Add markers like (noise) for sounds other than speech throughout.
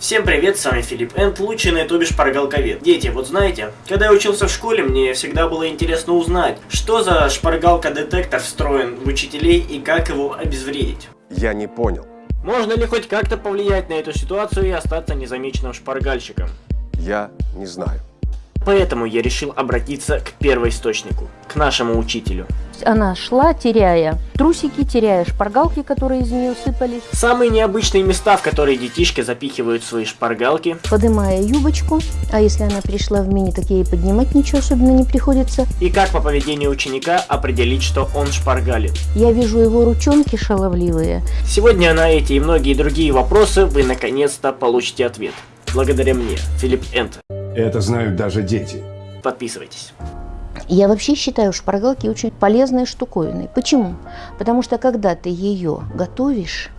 Всем привет, с вами Филипп Энд, лучший на ютубе шпаргалковед. Дети, вот знаете, когда я учился в школе, мне всегда было интересно узнать, что за шпаргалка-детектор встроен в учителей и как его обезвредить. Я не понял. Можно ли хоть как-то повлиять на эту ситуацию и остаться незамеченным шпаргальщиком? Я не знаю. Поэтому я решил обратиться к первоисточнику, к нашему учителю. Она шла, теряя трусики, теряя шпаргалки, которые из нее сыпались. Самые необычные места, в которые детишки запихивают свои шпаргалки. Подымая юбочку, а если она пришла в мини, так ей поднимать ничего особенно не приходится. И как по поведению ученика определить, что он шпаргалит. Я вижу его ручонки шаловливые. Сегодня на эти и многие другие вопросы вы наконец-то получите ответ. Благодаря мне, Филипп Энт. Это знают даже дети. Подписывайтесь. Я вообще считаю шпаргалки очень полезной штуковиной. Почему? Потому что когда ты ее готовишь,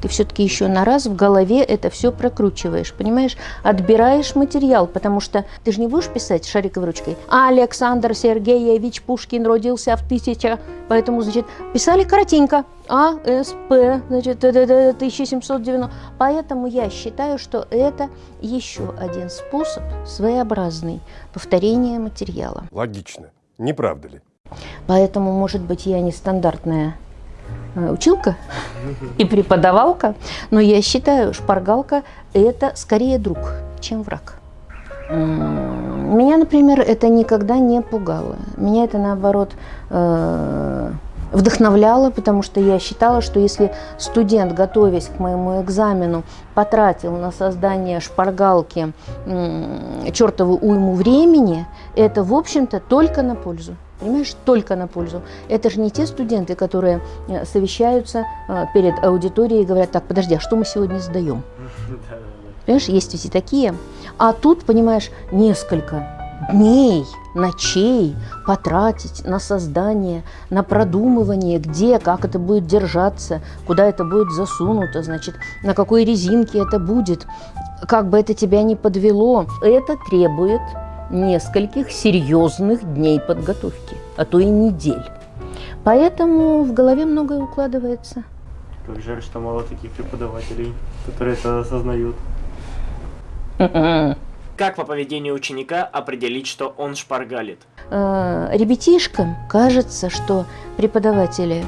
ты все-таки еще на раз в голове это все прокручиваешь, понимаешь? Отбираешь материал, потому что ты же не будешь писать шариковой ручкой. Александр Сергеевич Пушкин родился в тысяча, поэтому, значит, писали коротенько. А, С, П, значит, 1790. Поэтому я считаю, что это еще один способ своеобразный повторения материала. Логично. Не правда ли? Поэтому, может быть, я не стандартная Э, училка и преподавалка, но я считаю, шпаргалка – это скорее друг, чем враг. Меня, например, это никогда не пугало. Меня это, наоборот, э, вдохновляло, потому что я считала, что если студент, готовясь к моему экзамену, потратил на создание шпаргалки чертову уйму времени, это, в общем-то, только на пользу. Понимаешь, только на пользу. Это же не те студенты, которые э, совещаются э, перед аудиторией и говорят, так, подожди, а что мы сегодня сдаем? (laughs) Понимаешь, есть ведь и такие. А тут, понимаешь, несколько дней, ночей потратить на создание, на продумывание, где, как это будет держаться, куда это будет засунуто, значит, на какой резинке это будет, как бы это тебя не подвело. Это требует нескольких серьезных дней подготовки, а то и недель. Поэтому в голове многое укладывается. Как жаль, что мало таких преподавателей, которые это осознают. Как по поведению ученика определить, что он шпаргалит? Э, ребятишкам кажется, что преподаватели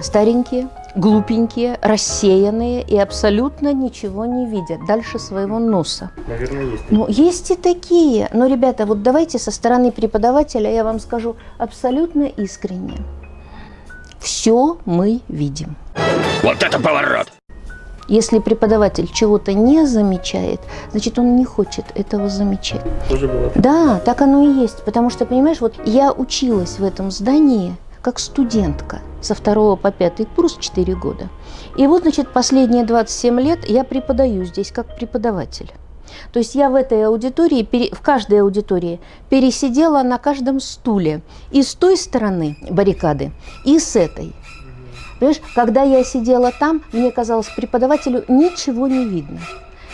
старенькие, глупенькие, рассеянные и абсолютно ничего не видят дальше своего носа. Наверное, есть. Ну, есть и такие. Но, ребята, вот давайте со стороны преподавателя я вам скажу абсолютно искренне. Все мы видим. Вот это поворот! Если преподаватель чего-то не замечает, значит, он не хочет этого замечать. Тоже было. Да, так оно и есть. Потому что, понимаешь, вот я училась в этом здании как студентка со второго по пятый курс 4 года. И вот, значит, последние 27 лет я преподаю здесь как преподаватель. То есть я в этой аудитории, в каждой аудитории пересидела на каждом стуле и с той стороны баррикады, и с этой. Понимаешь, когда я сидела там, мне казалось, преподавателю ничего не видно.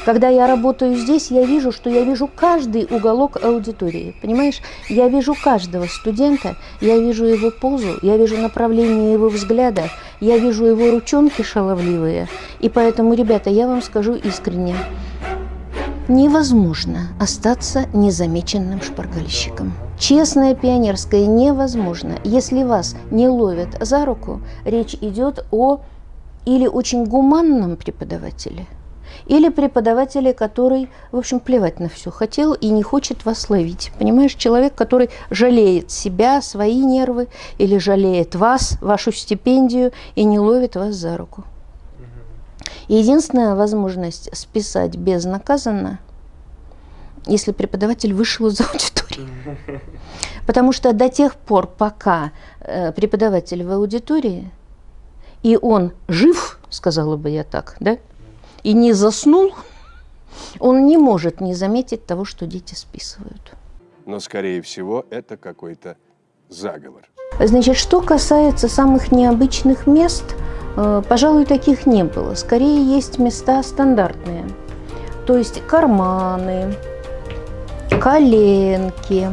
Когда я работаю здесь, я вижу, что я вижу каждый уголок аудитории. Понимаешь, я вижу каждого студента, я вижу его позу, я вижу направление его взгляда, я вижу его ручонки шаловливые. И поэтому, ребята, я вам скажу искренне, невозможно остаться незамеченным шпаргальщиком. Честное пионерское невозможно. Если вас не ловят за руку, речь идет о или очень гуманном преподавателе – или преподавателя, который, в общем, плевать на все хотел и не хочет вас ловить. Понимаешь, человек, который жалеет себя, свои нервы, или жалеет вас, вашу стипендию, и не ловит вас за руку. единственная возможность списать безнаказанно, если преподаватель вышел из (laughs) аудитории. (laughs) Потому что до тех пор, пока э, преподаватель в аудитории, и он жив, сказала бы я так, да, и не заснул, он не может не заметить того, что дети списывают. Но, скорее всего, это какой-то заговор. Значит, что касается самых необычных мест, э, пожалуй, таких не было. Скорее, есть места стандартные. То есть карманы, коленки,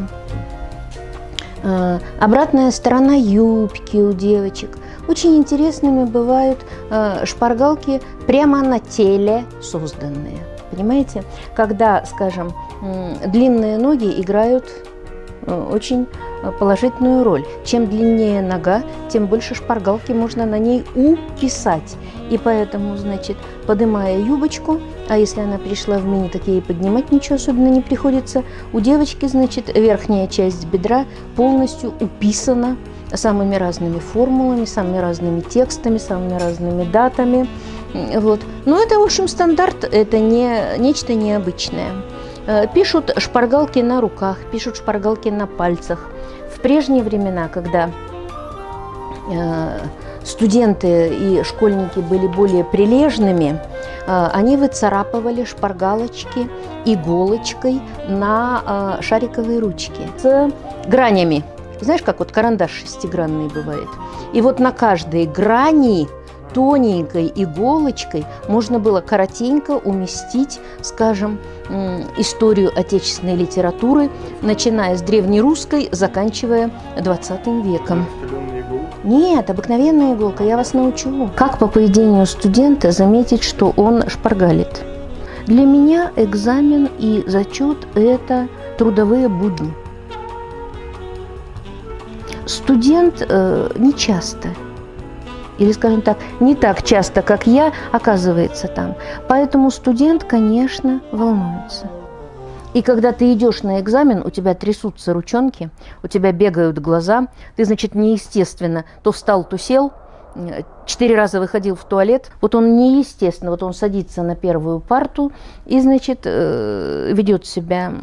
э, обратная сторона юбки у девочек. Очень интересными бывают э, шпаргалки прямо на теле созданные. Понимаете? Когда, скажем, длинные ноги играют э, очень положительную роль. Чем длиннее нога, тем больше шпаргалки можно на ней уписать. И поэтому, значит, поднимая юбочку, а если она пришла в мини, так ей поднимать ничего особенно не приходится, у девочки, значит, верхняя часть бедра полностью уписана самыми разными формулами, самыми разными текстами, самыми разными датами. Вот. Но это, в общем, стандарт, это не нечто необычное. Э, пишут шпаргалки на руках, пишут шпаргалки на пальцах. В прежние времена, когда э, студенты и школьники были более прилежными, э, они выцарапывали шпаргалочки иголочкой на шариковые ручки с гранями. Знаешь, как вот карандаш шестигранный бывает. И вот на каждой грани тоненькой иголочкой можно было коротенько уместить, скажем, историю отечественной литературы, начиная с древнерусской, заканчивая 20 веком. Нет, обыкновенная иголка, я вас научу. Как по поведению студента заметить, что он шпаргалит? Для меня экзамен и зачет – это трудовые будни. Студент э, не часто или, скажем так, не так часто, как я, оказывается там. Поэтому студент, конечно, волнуется. И когда ты идешь на экзамен, у тебя трясутся ручонки, у тебя бегают глаза, ты, значит, неестественно то встал, то сел, четыре раза выходил в туалет, вот он неестественно, вот он садится на первую парту и, значит, э, ведет себя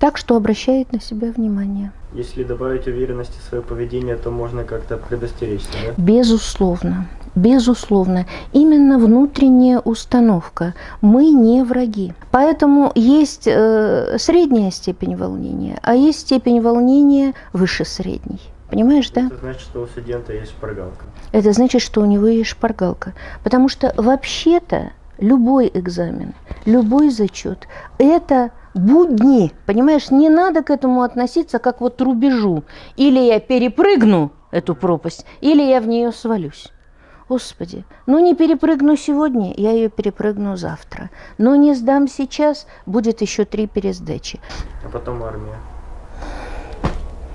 так, что обращает на себя внимание. Если добавить уверенности в свое поведение, то можно как-то предостеречься, да? Безусловно. Безусловно, именно внутренняя установка. Мы не враги. Поэтому есть э, средняя степень волнения, а есть степень волнения выше средней. Понимаешь, да? Это значит, что у студента есть шпаргалка. Это значит, что у него есть шпаргалка. Потому что вообще-то любой экзамен, любой зачет – это будни, понимаешь, не надо к этому относиться как вот рубежу. Или я перепрыгну эту пропасть, или я в нее свалюсь. Господи, ну не перепрыгну сегодня, я ее перепрыгну завтра. Но не сдам сейчас, будет еще три пересдачи. А потом армия.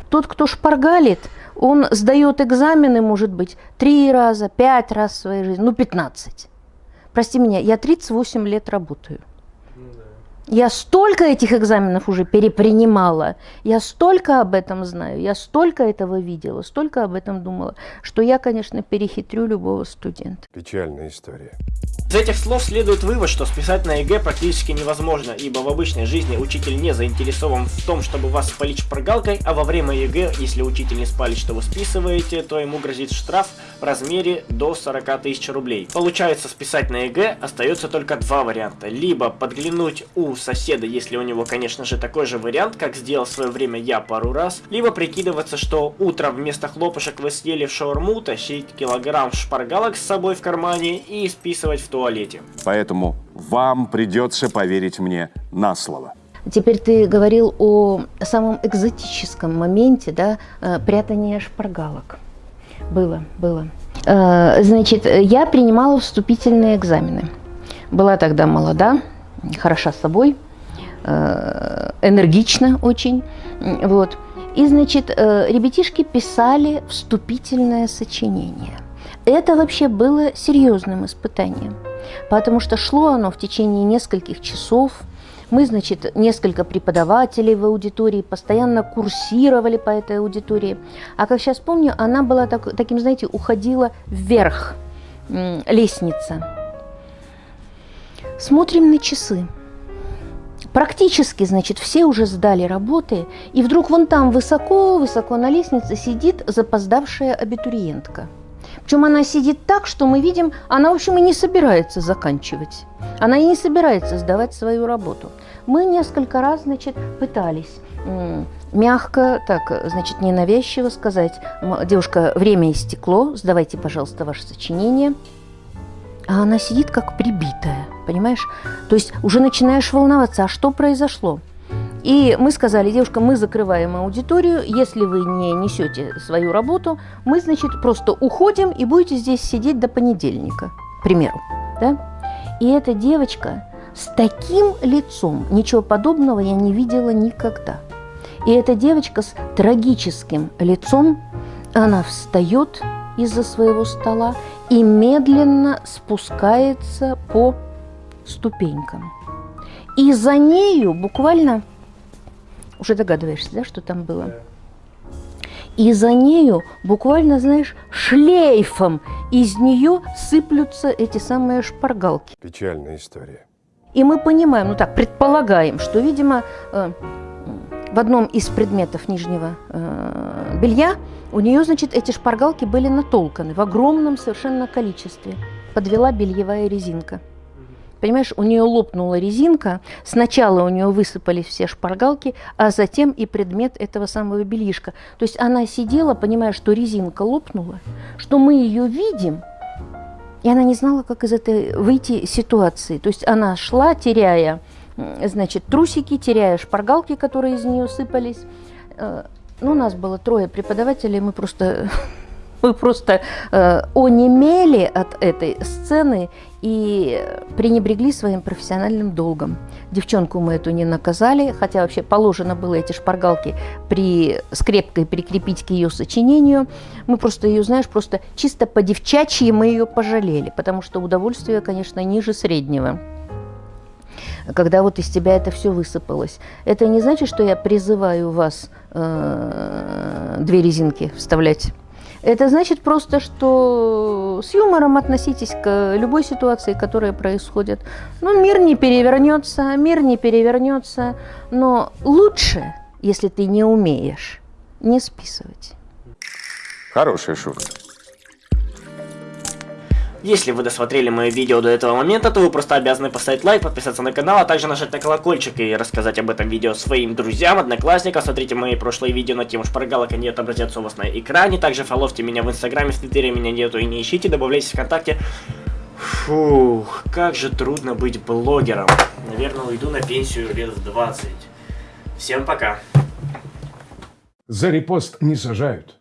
Тот, кто шпаргалит, он сдает экзамены, может быть, три раза, пять раз в своей жизни, ну, пятнадцать. Прости меня, я 38 лет работаю. Я столько этих экзаменов уже перепринимала, я столько об этом знаю, я столько этого видела, столько об этом думала, что я, конечно, перехитрю любого студента. Печальная история. Из этих слов следует вывод, что списать на ЕГЭ практически невозможно, ибо в обычной жизни учитель не заинтересован в том, чтобы вас спалить шпаргалкой, а во время ЕГЭ, если учитель не спалит, что вы списываете, то ему грозит штраф в размере до 40 тысяч рублей. Получается, списать на ЕГЭ остается только два варианта. Либо подглянуть у соседа, если у него, конечно же, такой же вариант, как сделал в свое время я пару раз, либо прикидываться, что утром вместо хлопушек вы съели в шаурму, тащить килограмм шпаргалок с собой в кармане и списывать в туалете. Поэтому вам придется поверить мне на слово. Теперь ты говорил о самом экзотическом моменте, да, э, прятания шпаргалок. Было, было. Э, значит, я принимала вступительные экзамены. Была тогда молода, хороша собой, э, энергична очень. Вот. И, значит, ребятишки писали вступительное сочинение. Это вообще было серьезным испытанием, потому что шло оно в течение нескольких часов. Мы, значит, несколько преподавателей в аудитории постоянно курсировали по этой аудитории. А как сейчас помню, она была так, таким, знаете, уходила вверх, лестница. Смотрим на часы. Практически, значит, все уже сдали работы, и вдруг вон там высоко-высоко на лестнице сидит запоздавшая абитуриентка – причем она сидит так, что мы видим, она, в общем, и не собирается заканчивать. Она и не собирается сдавать свою работу. Мы несколько раз, значит, пытались мягко, так, значит, ненавязчиво сказать, девушка, время истекло, сдавайте, пожалуйста, ваше сочинение. А она сидит как прибитая, понимаешь? То есть уже начинаешь волноваться, а что произошло? И мы сказали, девушка, мы закрываем аудиторию, если вы не несете свою работу, мы, значит, просто уходим и будете здесь сидеть до понедельника, к примеру. Да? И эта девочка с таким лицом, ничего подобного я не видела никогда. И эта девочка с трагическим лицом, она встает из-за своего стола и медленно спускается по ступенькам. И за нею буквально, уже догадываешься, да, что там было? И за нею буквально, знаешь, шлейфом из нее сыплются эти самые шпаргалки. Печальная история. И мы понимаем, ну так, предполагаем, что, видимо, э, в одном из предметов нижнего э, белья у нее, значит, эти шпаргалки были натолканы в огромном совершенно количестве. Подвела бельевая резинка. Понимаешь, у нее лопнула резинка, сначала у нее высыпались все шпаргалки, а затем и предмет этого самого бельишка. То есть она сидела, понимая, что резинка лопнула, что мы ее видим, и она не знала, как из этой выйти ситуации. То есть она шла, теряя, значит, трусики, теряя шпаргалки, которые из нее сыпались. Э, ну, у нас было трое преподавателей, мы просто (laughs) мы просто э, онемели от этой сцены и пренебрегли своим профессиональным долгом. Девчонку мы эту не наказали, хотя вообще положено было эти шпаргалки при скрепкой прикрепить к ее сочинению. Мы просто ее, знаешь, просто чисто по-девчачьи мы ее пожалели, потому что удовольствие, конечно, ниже среднего когда вот из тебя это все высыпалось. Это не значит, что я призываю вас э, две резинки вставлять это значит просто, что с юмором относитесь к любой ситуации, которая происходит. Ну, мир не перевернется, мир не перевернется, но лучше, если ты не умеешь, не списывать. Хорошая шутка. Если вы досмотрели мое видео до этого момента, то вы просто обязаны поставить лайк, подписаться на канал, а также нажать на колокольчик и рассказать об этом видео своим друзьям, одноклассникам. Смотрите мои прошлые видео на тему шпаргалок, они отобразятся у вас на экране. Также фоловьте меня в инстаграме, в твиттере меня нету и не ищите, добавляйтесь в ВКонтакте. Фух, как же трудно быть блогером. Наверное, уйду на пенсию лет в 20. Всем пока. За репост не сажают.